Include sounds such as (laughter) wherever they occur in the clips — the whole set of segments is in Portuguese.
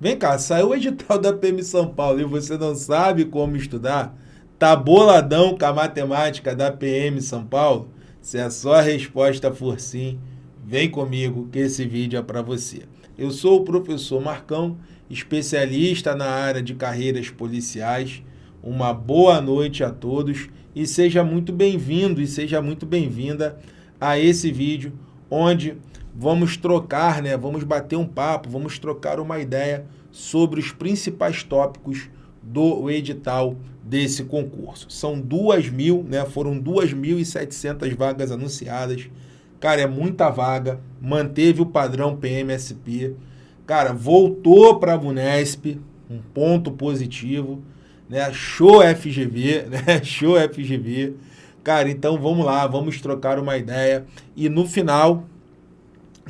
Vem cá, saiu o edital da PM São Paulo e você não sabe como estudar? Tá boladão com a matemática da PM São Paulo? Se a sua resposta for sim, vem comigo que esse vídeo é para você. Eu sou o professor Marcão, especialista na área de carreiras policiais. Uma boa noite a todos e seja muito bem-vindo e seja muito bem-vinda a esse vídeo onde vamos trocar, né? Vamos bater um papo, vamos trocar uma ideia sobre os principais tópicos do edital desse concurso. São duas mil, né? Foram 2.700 vagas anunciadas. Cara, é muita vaga. Manteve o padrão PMSP. Cara, voltou para a Vunesp, um ponto positivo, né? Show FGV, (laughs) né? Show FGV. Cara, então vamos lá, vamos trocar uma ideia. E no final,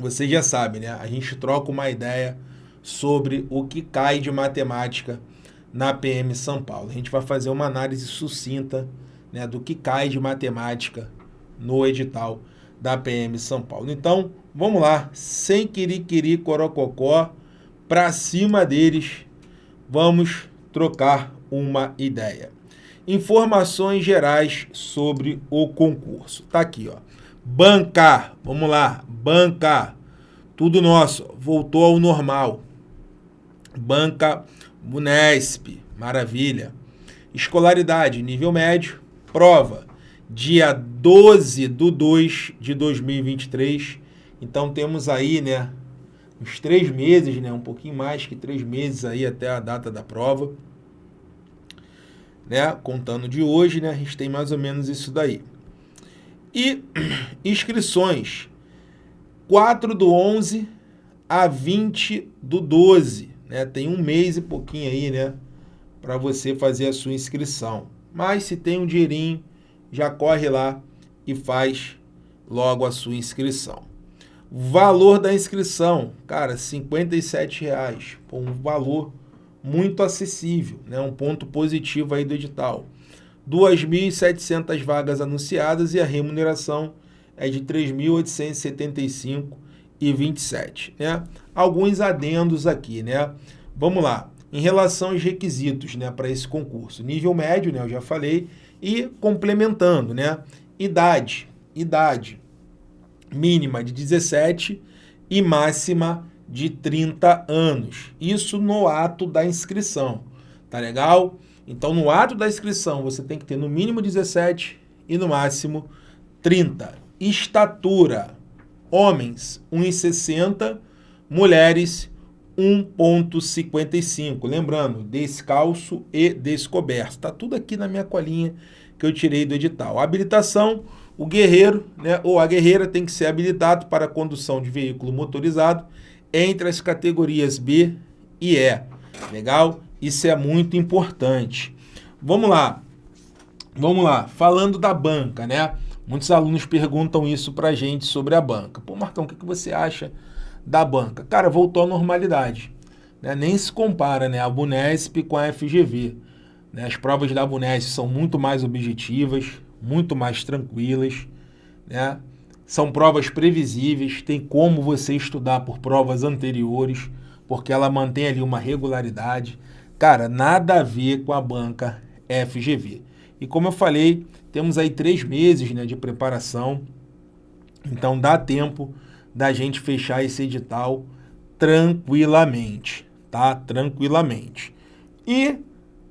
você já sabe, né? A gente troca uma ideia sobre o que cai de matemática na PM São Paulo. A gente vai fazer uma análise sucinta né, do que cai de matemática no edital da PM São Paulo. Então, vamos lá, sem quiriquiri corococó, para cima deles, vamos trocar uma ideia. Informações gerais sobre o concurso. Tá aqui, ó. Bancar, vamos lá, bancar. Tudo nosso, voltou ao normal. Banca Unesp, maravilha. Escolaridade, nível médio, prova, dia 12 do 2 de 2023. Então temos aí, né, uns três meses, né, um pouquinho mais que três meses aí até a data da prova né? Contando de hoje, né? A gente tem mais ou menos isso daí. E (clears throat) inscrições 4 do 11 a 20 do 12, né? Tem um mês e pouquinho aí, né? Para você fazer a sua inscrição. Mas se tem um dinheirinho, já corre lá e faz logo a sua inscrição. Valor da inscrição, cara, 57 reais. um valor muito acessível, né? um ponto positivo aí do edital. 2.700 vagas anunciadas e a remuneração é de 3.875,27. Né? Alguns adendos aqui, né? Vamos lá. Em relação aos requisitos né, para esse concurso. Nível médio, né, eu já falei, e complementando, né? Idade. Idade mínima de 17 e máxima de 30 anos. Isso no ato da inscrição. Tá legal? Então, no ato da inscrição, você tem que ter no mínimo 17 e no máximo 30. Estatura: homens 1,60, mulheres 1,55. Lembrando, descalço e descoberto. Está tudo aqui na minha colinha que eu tirei do edital. habilitação: o guerreiro né, ou a guerreira tem que ser habilitado para condução de veículo motorizado entre as categorias B e E. Legal? Isso é muito importante. Vamos lá. Vamos lá. Falando da banca, né? Muitos alunos perguntam isso pra gente sobre a banca. Pô, Marcão, o que, que você acha da banca? Cara, voltou à normalidade. Né? Nem se compara né? a Bunesp com a FGV. Né? As provas da Bunesp são muito mais objetivas, muito mais tranquilas. Né? São provas previsíveis, tem como você estudar por provas anteriores, porque ela mantém ali uma regularidade. Cara, nada a ver com a banca FGV. E como eu falei, temos aí três meses né, de preparação, então dá tempo da gente fechar esse edital tranquilamente, tá? Tranquilamente. E,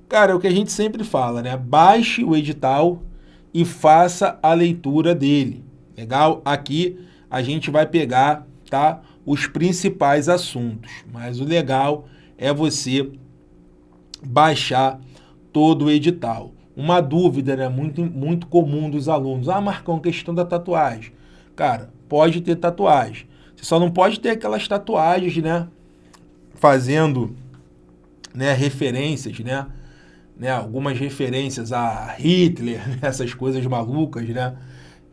cara, é o que a gente sempre fala, né? Baixe o edital e faça a leitura dele. Legal? Aqui a gente vai pegar, tá? Os principais assuntos. Mas o legal é você baixar todo o edital. Uma dúvida, né? Muito, muito comum dos alunos. Ah, Marcão, questão da tatuagem. Cara, pode ter tatuagem. Você só não pode ter aquelas tatuagens, né? Fazendo né, referências, né? né? Algumas referências a Hitler, (laughs) né? essas coisas malucas, né?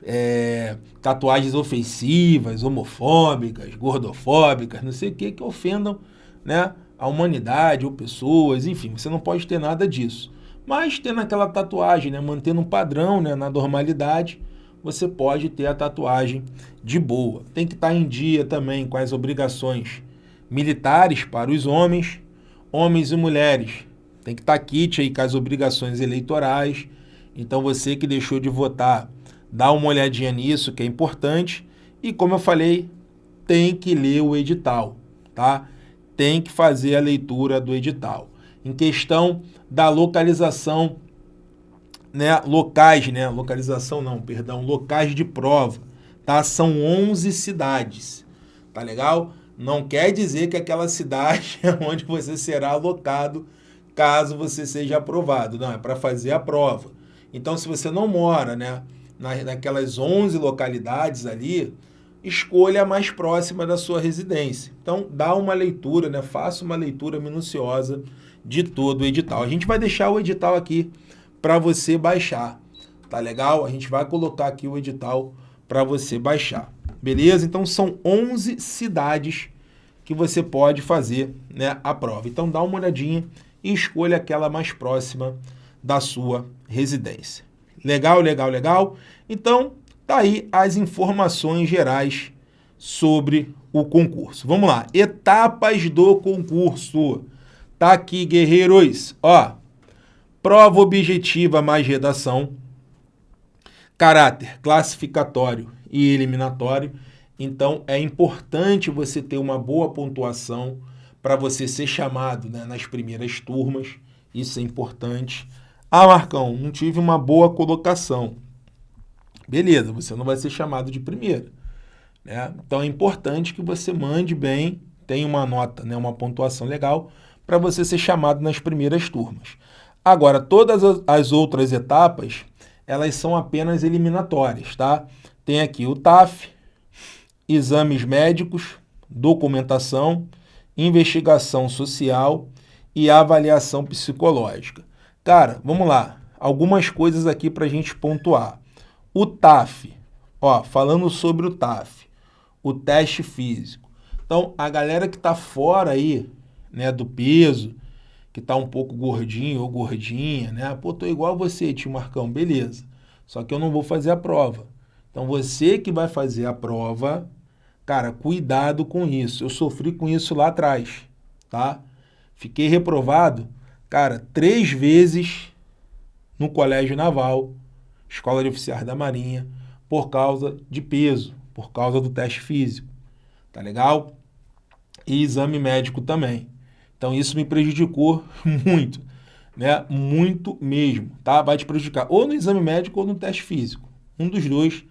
é, tatuagens ofensivas, homofóbicas, gordofóbicas, não sei o que, que ofendam né, a humanidade ou pessoas, enfim, você não pode ter nada disso. Mas tendo aquela tatuagem, né, mantendo um padrão né, na normalidade, você pode ter a tatuagem de boa. Tem que estar em dia também com as obrigações militares para os homens, homens e mulheres. Tem que estar tá kit aí com as obrigações eleitorais. Então você que deixou de votar, dá uma olhadinha nisso, que é importante. E como eu falei, tem que ler o edital, tá? Tem que fazer a leitura do edital. Em questão da localização, né, locais, né, localização não, perdão, locais de prova, tá? São 11 cidades, tá legal? Não quer dizer que aquela cidade (laughs) é onde você será alocado caso você seja aprovado, não, é para fazer a prova. Então, se você não mora, né, naquelas 11 localidades ali, escolha a mais próxima da sua residência. Então, dá uma leitura, né? faça uma leitura minuciosa de todo o edital. A gente vai deixar o edital aqui para você baixar, tá legal? A gente vai colocar aqui o edital para você baixar, beleza? Então, são 11 cidades que você pode fazer né, a prova. Então, dá uma olhadinha e escolha aquela mais próxima da sua residência. Legal, legal, legal? Então, Tá aí as informações gerais sobre o concurso. Vamos lá, etapas do concurso. Tá aqui, guerreiros. Ó, prova objetiva mais redação, caráter classificatório e eliminatório. Então, é importante você ter uma boa pontuação para você ser chamado né, nas primeiras turmas. Isso é importante. Ah, Marcão, não tive uma boa colocação. Beleza, você não vai ser chamado de primeiro. Né? Então é importante que você mande bem, tenha uma nota, né, uma pontuação legal, para você ser chamado nas primeiras turmas. Agora, todas as outras etapas, elas são apenas eliminatórias, tá? Tem aqui o TAF, exames médicos, documentação, investigação social e avaliação psicológica. Cara, vamos lá. Algumas coisas aqui para a gente pontuar. O TAF, ó, falando sobre o TAF, o teste físico. Então, a galera que está fora aí, né, do peso, que está um pouco gordinho ou gordinha, né? Pô, tô igual você, tio Marcão, beleza. Só que eu não vou fazer a prova. Então, você que vai fazer a prova, cara, cuidado com isso. Eu sofri com isso lá atrás, tá? Fiquei reprovado, cara, três vezes no colégio naval Escola de Oficiais da Marinha, por causa de peso, por causa do teste físico. Tá legal? E exame médico também. Então isso me prejudicou (laughs) muito, né? Muito mesmo, tá? Vai te prejudicar ou no exame médico ou no teste físico. Um dos dois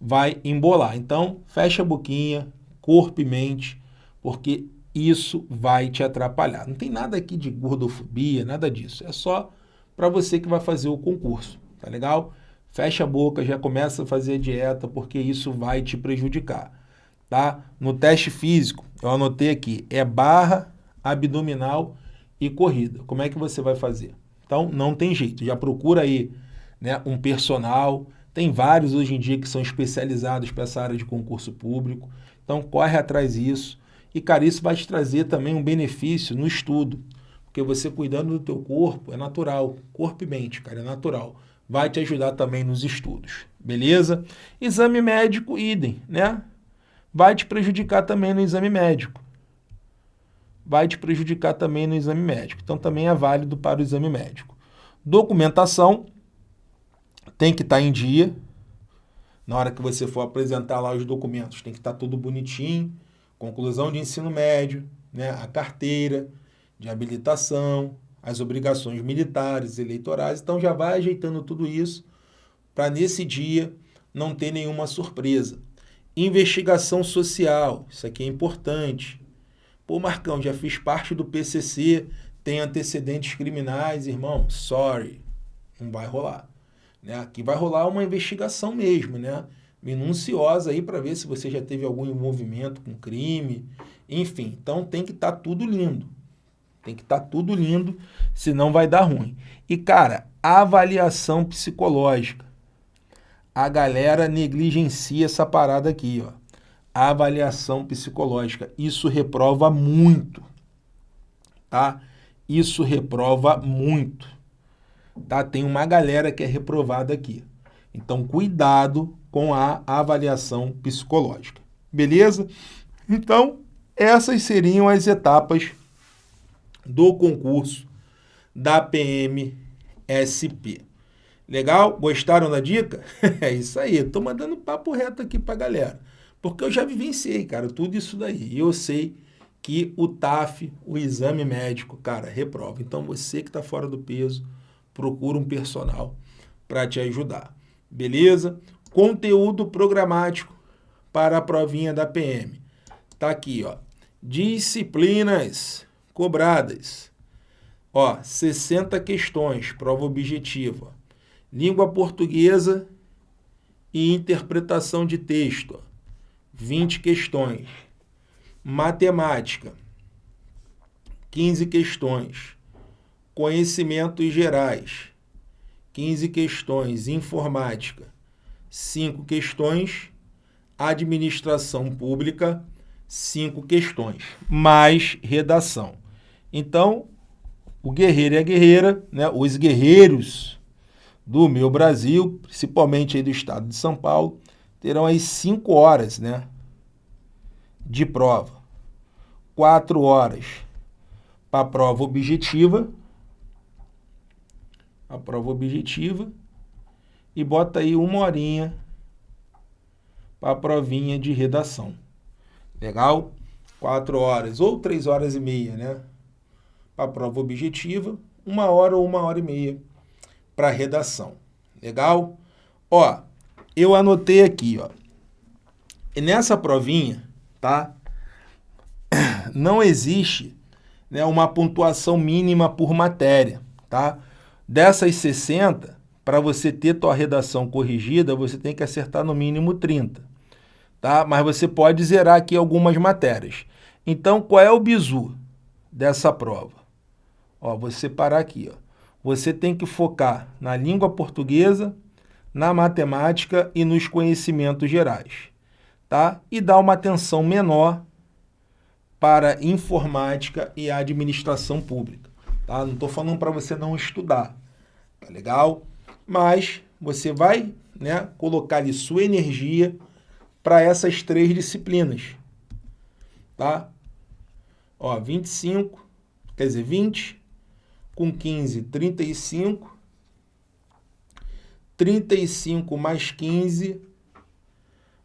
vai embolar. Então, fecha a boquinha, corpo e mente, porque isso vai te atrapalhar. Não tem nada aqui de gordofobia, nada disso. É só para você que vai fazer o concurso, tá legal? Fecha a boca, já começa a fazer dieta, porque isso vai te prejudicar, tá? No teste físico, eu anotei aqui, é barra, abdominal e corrida. Como é que você vai fazer? Então, não tem jeito, já procura aí né, um personal, tem vários hoje em dia que são especializados para essa área de concurso público, então corre atrás disso. E, cara, isso vai te trazer também um benefício no estudo, porque você cuidando do teu corpo é natural, corpo e mente, cara, é natural vai te ajudar também nos estudos, beleza? Exame médico, idem, né? Vai te prejudicar também no exame médico. Vai te prejudicar também no exame médico. Então, também é válido para o exame médico. Documentação tem que estar tá em dia. Na hora que você for apresentar lá os documentos, tem que estar tá tudo bonitinho. Conclusão de ensino médio, né? a carteira de habilitação, as obrigações militares, eleitorais. Então já vai ajeitando tudo isso para nesse dia não ter nenhuma surpresa. Investigação social, isso aqui é importante. Pô, Marcão, já fiz parte do PCC, tem antecedentes criminais, irmão, sorry, não vai rolar. Né? Aqui vai rolar uma investigação mesmo, né? minuciosa aí para ver se você já teve algum envolvimento com crime, enfim. Então tem que estar tá tudo lindo. Tem que estar tá tudo lindo, senão vai dar ruim. E, cara, avaliação psicológica. A galera negligencia essa parada aqui, ó. avaliação psicológica. Isso reprova muito, tá? Isso reprova muito, tá? Tem uma galera que é reprovada aqui. Então, cuidado com a avaliação psicológica. Beleza? Então, essas seriam as etapas do concurso da PMSP. Legal? Gostaram da dica? (laughs) é isso aí. Estou mandando papo reto aqui para galera. Porque eu já vivenciei, cara, tudo isso daí. E eu sei que o TAF, o exame médico, cara, reprova. Então você que está fora do peso, procura um personal para te ajudar. Beleza? Conteúdo programático para a provinha da PM. Tá aqui, ó. Disciplinas cobradas. Ó, 60 questões, prova objetiva. Língua portuguesa e interpretação de texto. 20 questões. Matemática, 15 questões. Conhecimentos gerais, 15 questões. Informática, 5 questões. Administração pública, 5 questões. Mais redação. Então, o guerreiro e a guerreira, né, os guerreiros do meu Brasil, principalmente aí do estado de São Paulo, terão aí cinco horas, né? De prova. Quatro horas para a prova objetiva. A prova objetiva. E bota aí uma horinha para a provinha de redação. Legal? Quatro horas ou três horas e meia, né? A prova objetiva. Uma hora ou uma hora e meia para redação. Legal? Ó, eu anotei aqui, ó. E nessa provinha, tá? Não existe né, uma pontuação mínima por matéria, tá? Dessas 60, para você ter tua redação corrigida, você tem que acertar no mínimo 30, tá? Mas você pode zerar aqui algumas matérias. Então, qual é o bizu dessa prova? Ó, vou separar aqui, ó. Você tem que focar na língua portuguesa, na matemática e nos conhecimentos gerais, tá? E dar uma atenção menor para informática e administração pública, tá? Não estou falando para você não estudar, tá legal? Mas você vai, né, colocar ali sua energia para essas três disciplinas, tá? Ó, 25, quer dizer, 20 com 15, 35 35 mais 15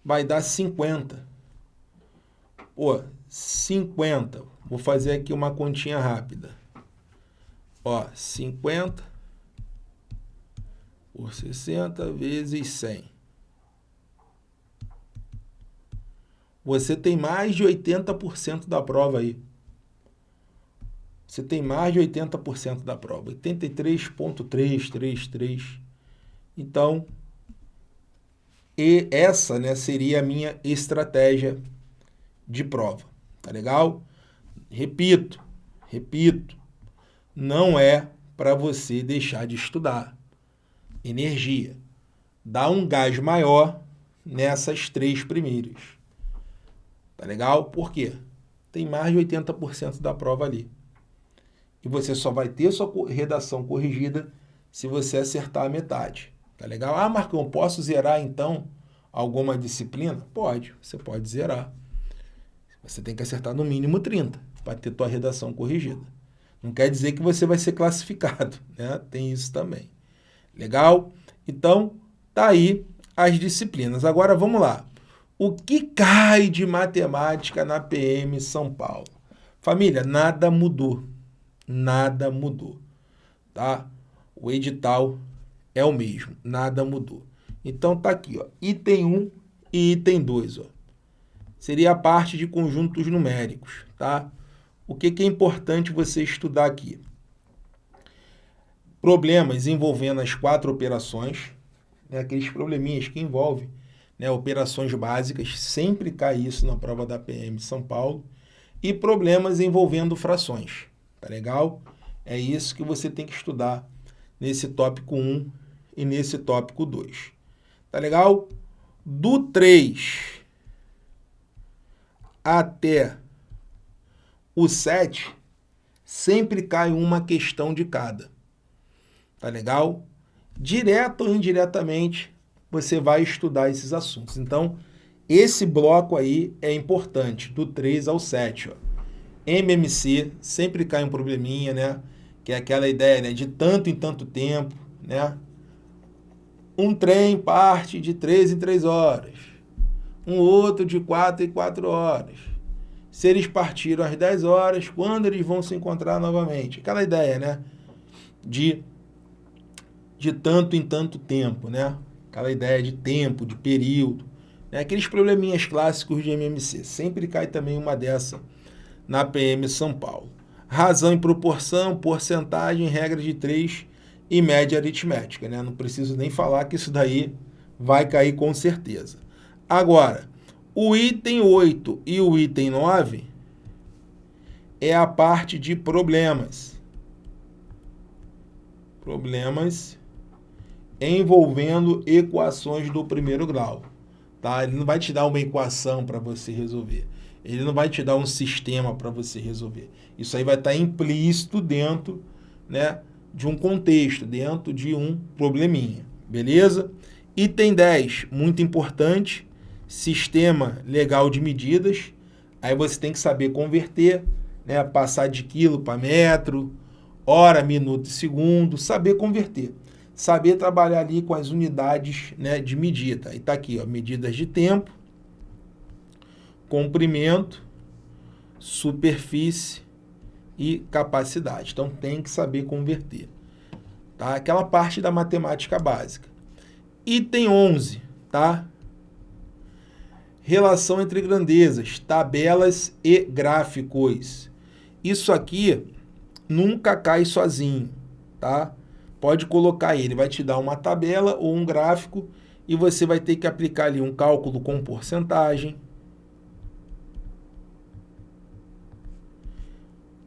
vai dar 50. Pô, 50. Vou fazer aqui uma continha rápida. Ó, 50 por 60 vezes 100. Você tem mais de 80% da prova aí. Você tem mais de 80% da prova. 83.333. Então, e essa né, seria a minha estratégia de prova. Tá legal? Repito, repito, não é para você deixar de estudar. Energia. Dá um gás maior nessas três primeiras. Tá legal? Por quê? Tem mais de 80% da prova ali. E você só vai ter sua redação corrigida se você acertar a metade. Tá legal? Ah, Marcão, posso zerar então alguma disciplina? Pode, você pode zerar. Você tem que acertar no mínimo 30 para ter tua redação corrigida. Não quer dizer que você vai ser classificado, (laughs) né? Tem isso também. Legal? Então, tá aí as disciplinas. Agora vamos lá. O que cai de matemática na PM São Paulo? Família, nada mudou. Nada mudou, tá? O edital é o mesmo, nada mudou. Então tá aqui, ó, item 1 e item 2, ó. Seria a parte de conjuntos numéricos, tá? O que, que é importante você estudar aqui? Problemas envolvendo as quatro operações, né, aqueles probleminhas que envolvem né, operações básicas, sempre cai isso na prova da PM de São Paulo, e problemas envolvendo frações, tá legal? É isso que você tem que estudar nesse tópico 1 e nesse tópico 2. Tá legal? Do 3 até o 7, sempre cai uma questão de cada. Tá legal? Direto ou indiretamente, você vai estudar esses assuntos. Então, esse bloco aí é importante, do 3 ao 7. Ó. MMC, sempre cai um probleminha, né? Que é aquela ideia né? de tanto em tanto tempo, né? Um trem parte de 3 em 3 horas, um outro de 4 em 4 horas. Se eles partiram às 10 horas, quando eles vão se encontrar novamente? Aquela ideia, né? De, de tanto em tanto tempo, né? Aquela ideia de tempo, de período. Né? Aqueles probleminhas clássicos de MMC. Sempre cai também uma dessa na PM São Paulo. Razão e proporção, porcentagem, regra de 3 e média aritmética. Né? Não preciso nem falar que isso daí vai cair com certeza. Agora, o item 8 e o item 9 é a parte de problemas. Problemas envolvendo equações do primeiro grau. Tá? Ele não vai te dar uma equação para você resolver. Ele não vai te dar um sistema para você resolver. Isso aí vai estar tá implícito dentro né, de um contexto, dentro de um probleminha. Beleza? Item 10, muito importante, sistema legal de medidas. Aí você tem que saber converter, né, passar de quilo para metro, hora, minuto e segundo, saber converter. Saber trabalhar ali com as unidades né, de medida. E está aqui, ó, medidas de tempo, comprimento, superfície e capacidade. Então tem que saber converter. Tá? Aquela parte da matemática básica. Item 11, tá? Relação entre grandezas, tabelas e gráficos. Isso aqui nunca cai sozinho, tá? Pode colocar ele, vai te dar uma tabela ou um gráfico e você vai ter que aplicar ali um cálculo com porcentagem,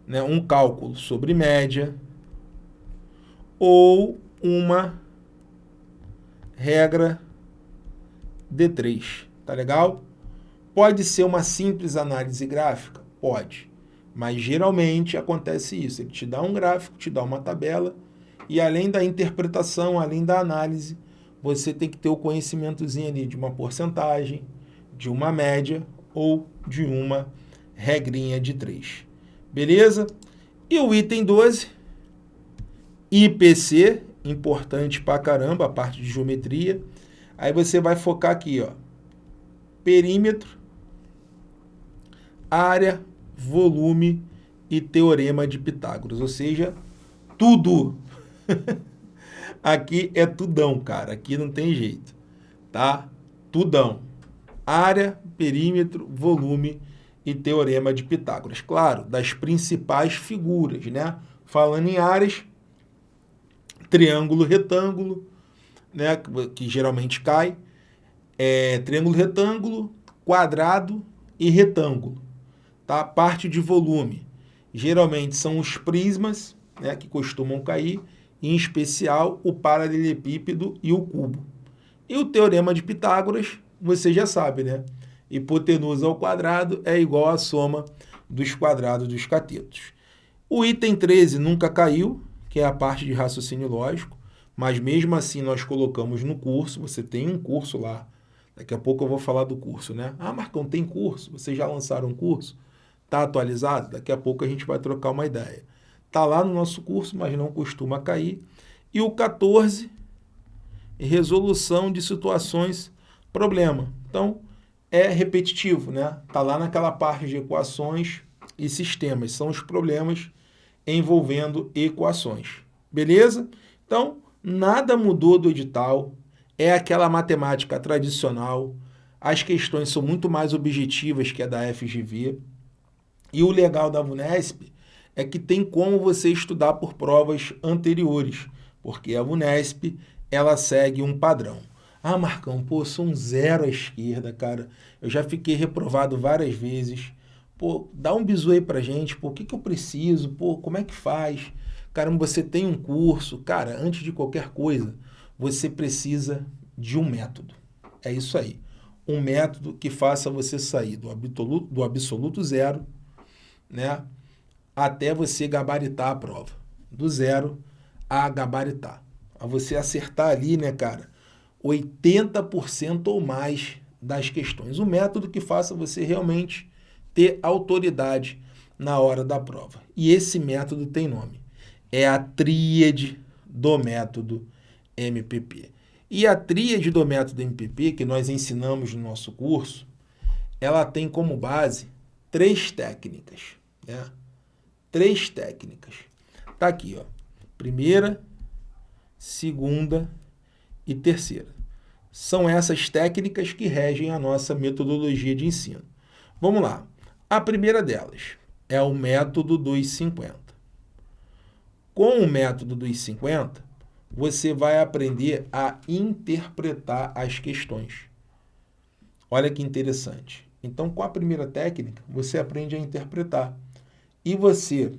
né, um cálculo sobre média ou uma regra D3, tá legal? Pode ser uma simples análise gráfica? Pode, mas geralmente acontece isso, ele te dá um gráfico, te dá uma tabela e além da interpretação, além da análise, você tem que ter o conhecimentozinho ali de uma porcentagem, de uma média ou de uma regrinha de 3. Beleza? E o item 12, IPC, importante pra caramba, a parte de geometria. Aí você vai focar aqui, ó, perímetro, área, volume e teorema de Pitágoras, ou seja, tudo. (laughs) aqui é tudão, cara, aqui não tem jeito, tá? Tudão. Área, perímetro, volume e Teorema de Pitágoras. Claro, das principais figuras, né? Falando em áreas, triângulo retângulo, né? que, geralmente cai, é, triângulo retângulo, quadrado e retângulo. Tá? Parte de volume. Geralmente são os prismas, né? que costumam cair, em especial o paralelepípedo e o cubo. E o Teorema de Pitágoras, você já sabe, né? Hipotenusa ao quadrado é igual à soma dos quadrados dos catetos. O item 13 nunca caiu, que é a parte de raciocínio lógico, mas mesmo assim nós colocamos no curso, você tem um curso lá, daqui a pouco eu vou falar do curso, né? Ah, Marcão, tem curso? Vocês já lançaram um curso? Está atualizado? Daqui a pouco a gente vai trocar uma ideia. Está lá no nosso curso, mas não costuma cair. E o 14, resolução de situações problema. Então, é repetitivo, né? Está lá naquela parte de equações e sistemas. São os problemas envolvendo equações. Beleza? Então, nada mudou do edital. É aquela matemática tradicional. As questões são muito mais objetivas que a da FGV. E o legal da VUNESP é que tem como você estudar por provas anteriores, porque a VUNESP ela segue um padrão. Ah, Marcão, pô, sou um zero à esquerda, cara. Eu já fiquei reprovado várias vezes. Pô, dá um bisu aí pra gente. Pô, o que, que eu preciso? Pô, como é que faz? Caramba, você tem um curso. Cara, antes de qualquer coisa, você precisa de um método. É isso aí. Um método que faça você sair do absoluto, do absoluto zero, né? Até você gabaritar a prova. Do zero a gabaritar. A você acertar ali, né, cara? 80% ou mais das questões. O método que faça você realmente ter autoridade na hora da prova. E esse método tem nome. É a tríade do método MPP. E a tríade do método MPP, que nós ensinamos no nosso curso, ela tem como base três técnicas. Né? Três técnicas. Está aqui, ó. Primeira, segunda e terceira. São essas técnicas que regem a nossa metodologia de ensino. Vamos lá. A primeira delas é o método dos 50. Com o método dos 50, você vai aprender a interpretar as questões. Olha que interessante. Então, com a primeira técnica, você aprende a interpretar. E você,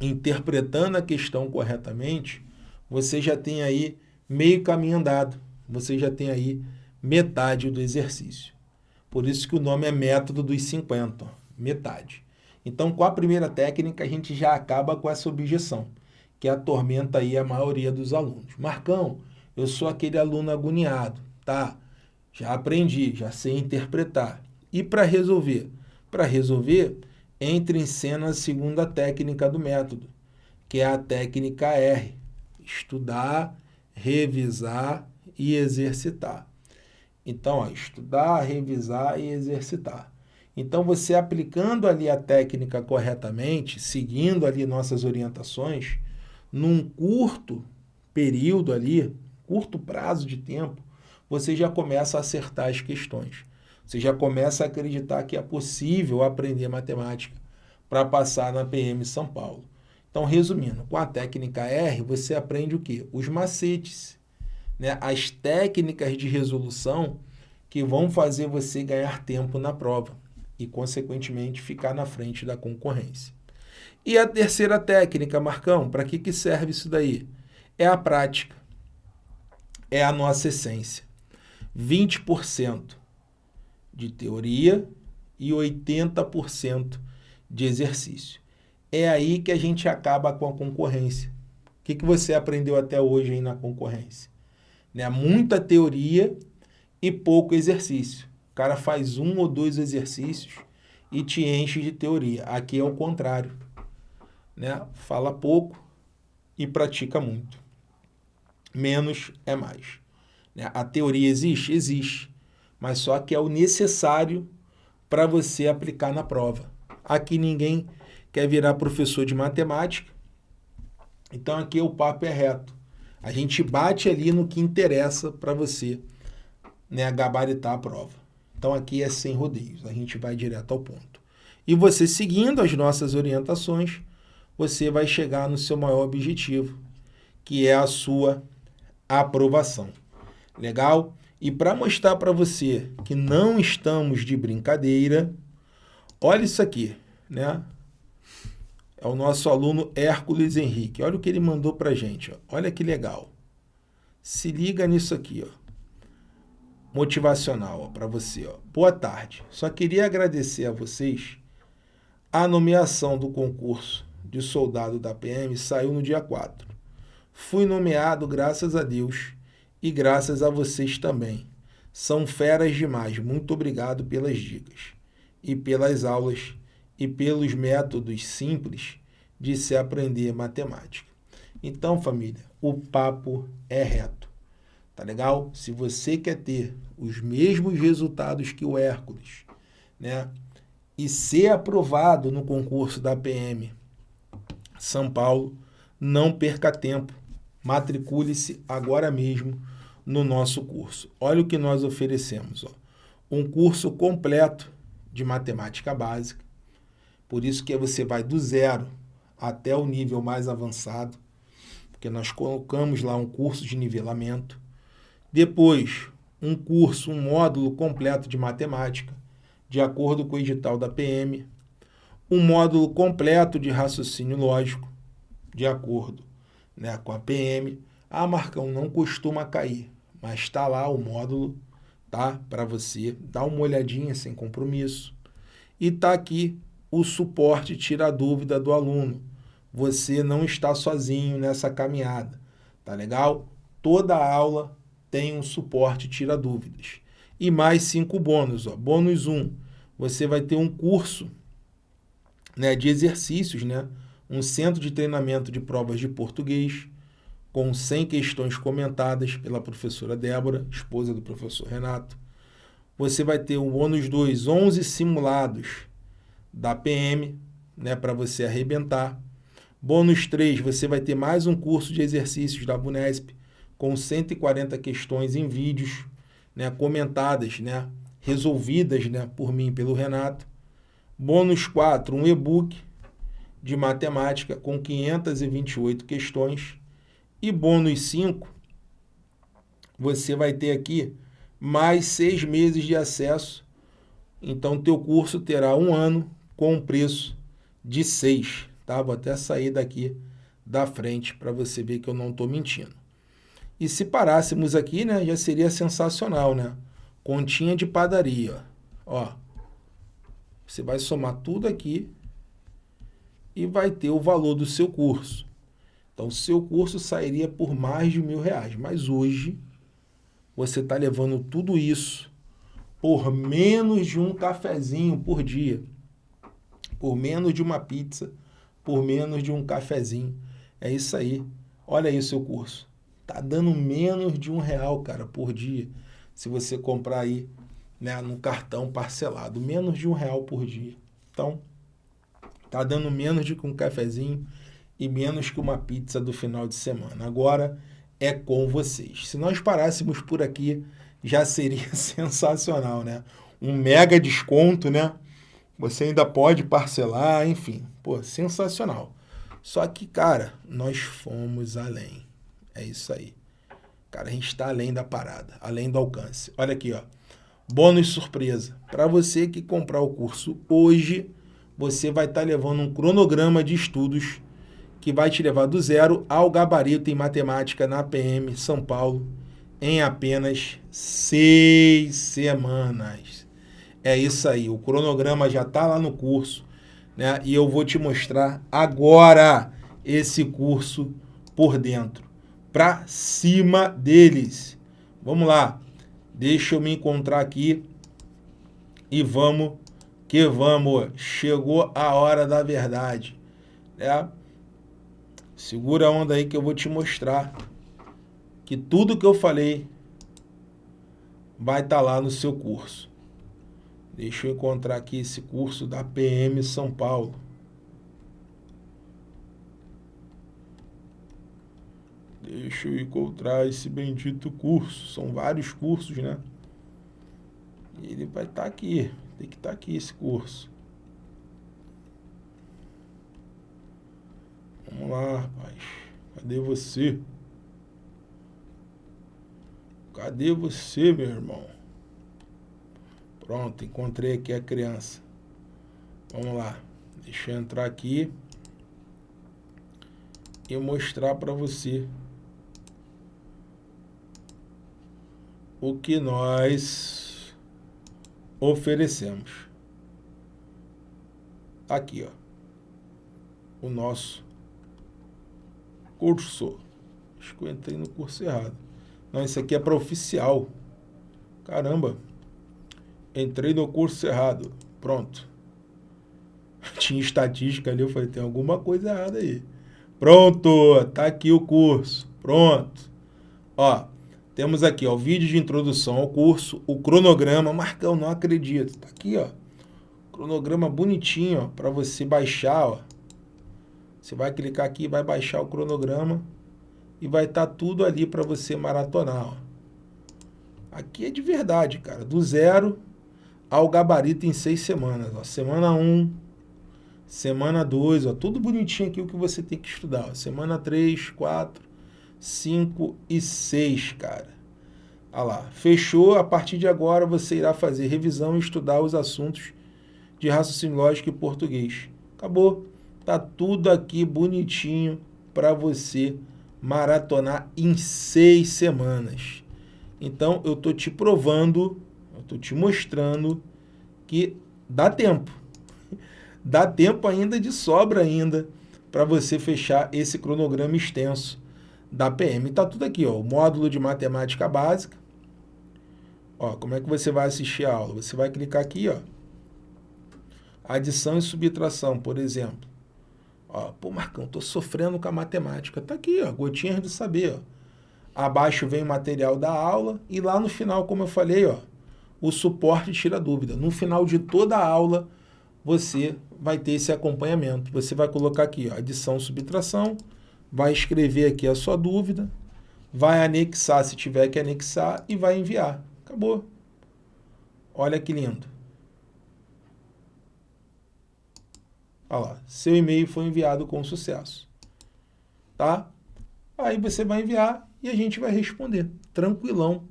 interpretando a questão corretamente, você já tem aí meio caminho andado. Você já tem aí metade do exercício. Por isso que o nome é método dos 50, metade. Então, com a primeira técnica, a gente já acaba com essa objeção que atormenta aí a maioria dos alunos. Marcão, eu sou aquele aluno agoniado, tá? Já aprendi, já sei interpretar. E para resolver? Para resolver, entre em cena a segunda técnica do método, que é a técnica R. Estudar, revisar e exercitar. Então, ó, estudar, revisar e exercitar. Então, você aplicando ali a técnica corretamente, seguindo ali nossas orientações, num curto período ali, curto prazo de tempo, você já começa a acertar as questões. Você já começa a acreditar que é possível aprender matemática para passar na PM São Paulo. Então, resumindo, com a técnica R, você aprende o quê? Os macetes, né? as técnicas de resolução que vão fazer você ganhar tempo na prova e, consequentemente, ficar na frente da concorrência. E a terceira técnica, Marcão, para que, que serve isso daí? É a prática. É a nossa essência. 20% de teoria e 80% de exercício. É aí que a gente acaba com a concorrência. O que, que você aprendeu até hoje aí na concorrência? Né? Muita teoria e pouco exercício. O cara faz um ou dois exercícios e te enche de teoria. Aqui é o contrário né? fala pouco e pratica muito. Menos é mais. Né? A teoria existe? Existe. Mas só que é o necessário para você aplicar na prova. Aqui ninguém quer virar professor de matemática, então aqui o papo é reto. A gente bate ali no que interessa para você né, gabaritar a prova. Então aqui é sem rodeios, a gente vai direto ao ponto. E você seguindo as nossas orientações, você vai chegar no seu maior objetivo, que é a sua aprovação. Legal? E para mostrar para você que não estamos de brincadeira, olha isso aqui, né? É o nosso aluno Hércules Henrique. Olha o que ele mandou para a gente. Ó. Olha que legal. Se liga nisso aqui, ó. Motivacional para você. Ó. Boa tarde. Só queria agradecer a vocês a nomeação do concurso de soldado da PM saiu no dia 4. Fui nomeado graças a Deus e graças a vocês também. São feras demais. Muito obrigado pelas dicas e pelas aulas e pelos métodos simples de se aprender matemática. Então, família, o papo é reto. Tá legal? Se você quer ter os mesmos resultados que o Hércules, né? E ser aprovado no concurso da PM são Paulo, não perca tempo. Matricule-se agora mesmo no nosso curso. Olha o que nós oferecemos. Ó. Um curso completo de matemática básica. Por isso que você vai do zero até o nível mais avançado, porque nós colocamos lá um curso de nivelamento. Depois, um curso, um módulo completo de matemática, de acordo com o edital da PM, um módulo completo de raciocínio lógico, de acordo né, com a PM. Ah, Marcão, não costuma cair, mas está lá o módulo tá, para você dar uma olhadinha sem compromisso. E está aqui o suporte tira a dúvida do aluno. Você não está sozinho nessa caminhada, tá legal? Toda aula tem um suporte tira dúvidas. E mais cinco bônus, ó. Bônus 1, um, você vai ter um curso né, de exercícios, né? Um centro de treinamento de provas de português, com 100 questões comentadas pela professora Débora, esposa do professor Renato. Você vai ter o ônus 2, 11 simulados da PM, né, para você arrebentar. Bônus 3, você vai ter mais um curso de exercícios da Bunesp com 140 questões em vídeos, né, comentadas, né, resolvidas, né, por mim pelo Renato. Bônus 4, um e-book de matemática com 528 questões. E bônus 5, você vai ter aqui mais seis meses de acesso. Então, teu curso terá um ano com um preço de seis. Tá? Vou até sair daqui da frente para você ver que eu não estou mentindo. E se parássemos aqui, né, já seria sensacional, né? Continha de padaria, ó. Você vai somar tudo aqui e vai ter o valor do seu curso. Então, o seu curso sairia por mais de mil reais. Mas hoje, você está levando tudo isso por menos de um cafezinho por dia. Por menos de uma pizza, por menos de um cafezinho. É isso aí. Olha aí o seu curso. Tá dando menos de um real, cara, por dia. Se você comprar aí né, no cartão parcelado. Menos de um real por dia. Então, tá dando menos de um cafezinho e menos que uma pizza do final de semana. Agora é com vocês. Se nós parássemos por aqui, já seria (laughs) sensacional, né? Um mega desconto, né? Você ainda pode parcelar, enfim. Pô, sensacional. Só que, cara, nós fomos além. É isso aí. Cara, a gente está além da parada, além do alcance. Olha aqui, ó. Bônus surpresa. Para você que comprar o curso hoje, você vai estar tá levando um cronograma de estudos que vai te levar do zero ao gabarito em matemática na PM São Paulo em apenas seis semanas. É isso aí, o cronograma já está lá no curso, né? E eu vou te mostrar agora esse curso por dentro, para cima deles. Vamos lá, deixa eu me encontrar aqui e vamos que vamos. Chegou a hora da verdade, né? Segura a onda aí que eu vou te mostrar que tudo que eu falei vai estar tá lá no seu curso. Deixa eu encontrar aqui esse curso da PM São Paulo. Deixa eu encontrar esse bendito curso. São vários cursos, né? Ele vai estar tá aqui. Tem que estar tá aqui esse curso. Vamos lá, rapaz. Cadê você? Cadê você, meu irmão? Pronto, encontrei aqui a criança. Vamos lá. Deixa eu entrar aqui e mostrar para você o que nós oferecemos. Aqui, ó. O nosso curso. Acho que eu entrei no curso errado. Não, isso aqui é para oficial. Caramba. Entrei no curso errado. Pronto. (laughs) Tinha estatística ali, eu falei, tem alguma coisa errada aí. Pronto, tá aqui o curso. Pronto. Ó, temos aqui, ó, o vídeo de introdução ao curso, o cronograma. Marcão, não acredito. Tá aqui, ó. Cronograma bonitinho, ó, para você baixar, ó. Você vai clicar aqui, vai baixar o cronograma e vai estar tá tudo ali para você maratonar. Ó. Aqui é de verdade, cara. Do zero ao gabarito em seis semanas. Ó. Semana 1, um, semana 2, ó, tudo bonitinho aqui o que você tem que estudar. Ó. Semana 3, 4, 5 e 6, cara. Olha lá, fechou. A partir de agora você irá fazer revisão e estudar os assuntos de raciocínio lógico e português. Acabou. Tá tudo aqui bonitinho para você maratonar em seis semanas. Então, eu tô te provando, tô te mostrando que dá tempo. (laughs) Dá tempo ainda de sobra ainda para você fechar esse cronograma extenso da PM. Tá tudo aqui, ó, o módulo de matemática básica. Ó, como é que você vai assistir a aula? Você vai clicar aqui, ó. Adição e subtração, por exemplo. Ó, pô, Marcão, tô sofrendo com a matemática. Tá aqui, ó, gotinhas de saber, ó. Abaixo vem o material da aula e lá no final, como eu falei, ó, o suporte tira dúvida. No final de toda a aula, você vai ter esse acompanhamento. Você vai colocar aqui, ó, adição, subtração, vai escrever aqui a sua dúvida, vai anexar se tiver que anexar e vai enviar. Acabou. Olha que lindo. Olha lá, seu e-mail foi enviado com sucesso. Tá? Aí você vai enviar e a gente vai responder. Tranquilão,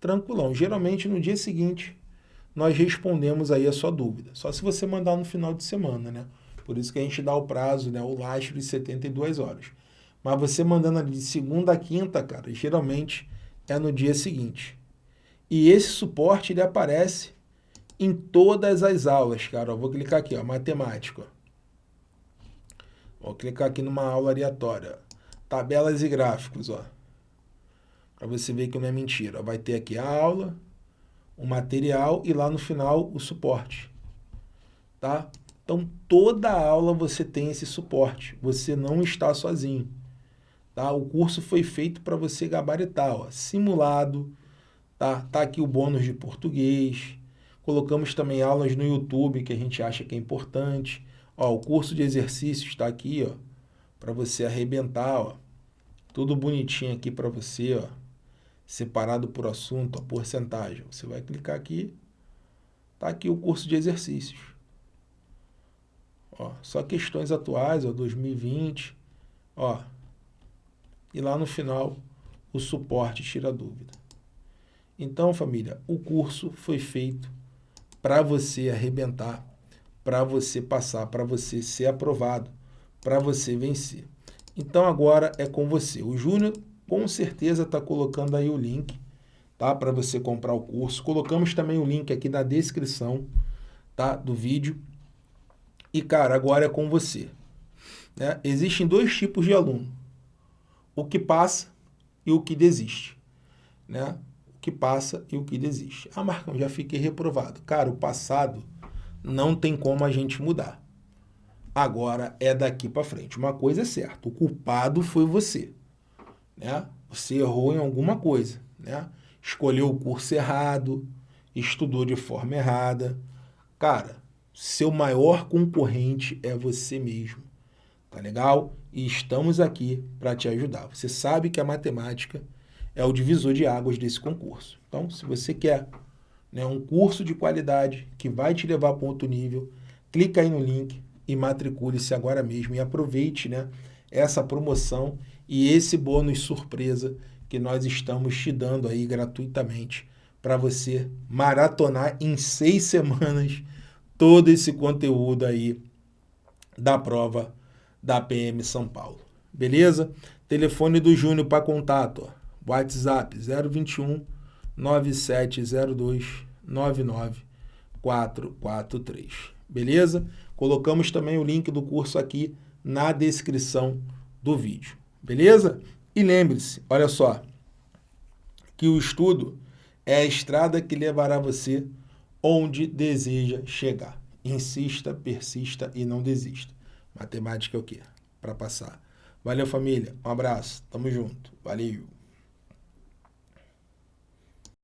tranquilão. Geralmente no dia seguinte nós respondemos aí a sua dúvida. Só se você mandar no final de semana, né? Por isso que a gente dá o prazo, né? O lastro de 72 horas. Mas você mandando ali de segunda a quinta, cara, geralmente é no dia seguinte. E esse suporte ele aparece em todas as aulas, cara. Eu vou clicar aqui, ó, matemática. Vou clicar aqui numa aula aleatória. Tabelas e gráficos, ó. Para você ver que não é mentira. Vai ter aqui a aula, o material e lá no final o suporte. Tá? Então, toda aula você tem esse suporte. Você não está sozinho. Tá? O curso foi feito para você gabaritar, ó, simulado, tá? Tá aqui o bônus de português. Colocamos também aulas no YouTube que a gente acha que é importante. Ó, o curso de exercícios está aqui, ó, para você arrebentar, ó. Tudo bonitinho aqui para você, ó. Separado por assunto, a porcentagem. Você vai clicar aqui, tá aqui o curso de exercícios. Ó, só questões atuais, ó, 2020, ó, e lá no final o suporte tira dúvida. Então, família, o curso foi feito para você arrebentar, para você passar, para você ser aprovado, para você vencer. Então agora é com você. O Júnior com certeza está colocando aí o link tá? para você comprar o curso. Colocamos também o link aqui na descrição tá? do vídeo. E, cara, agora é com você. Né? Existem dois tipos de aluno o que passa e o que desiste. Né? O que passa e o que desiste. Ah, Marcão, já fiquei reprovado. Cara, o passado não tem como a gente mudar. Agora é daqui para frente. Uma coisa é certa, o culpado foi você. Né? Você errou em alguma coisa. Né? Escolheu o curso errado, estudou de forma errada. Cara, seu maior concorrente é você mesmo. Tá legal? E estamos aqui para te ajudar. Você sabe que a matemática é o divisor de águas desse concurso. Então, se você quer né, um curso de qualidade que vai te levar para outro nível, clica aí no link e matricule-se agora mesmo e aproveite né, essa promoção e esse bônus surpresa que nós estamos te dando aí gratuitamente para você maratonar em seis (laughs) semanas todo esse conteúdo aí da prova da PM São Paulo. Beleza? Telefone do Júnior para contato, ó. WhatsApp 021 9702 99443. Beleza? Colocamos também o link do curso aqui na descrição do vídeo. Beleza? E lembre-se, olha só, que o estudo é a estrada que levará você onde deseja chegar. Insista, persista e não desista. Matemática é o quê? Para passar. Valeu, família. Um abraço. Tamo junto. Valeu.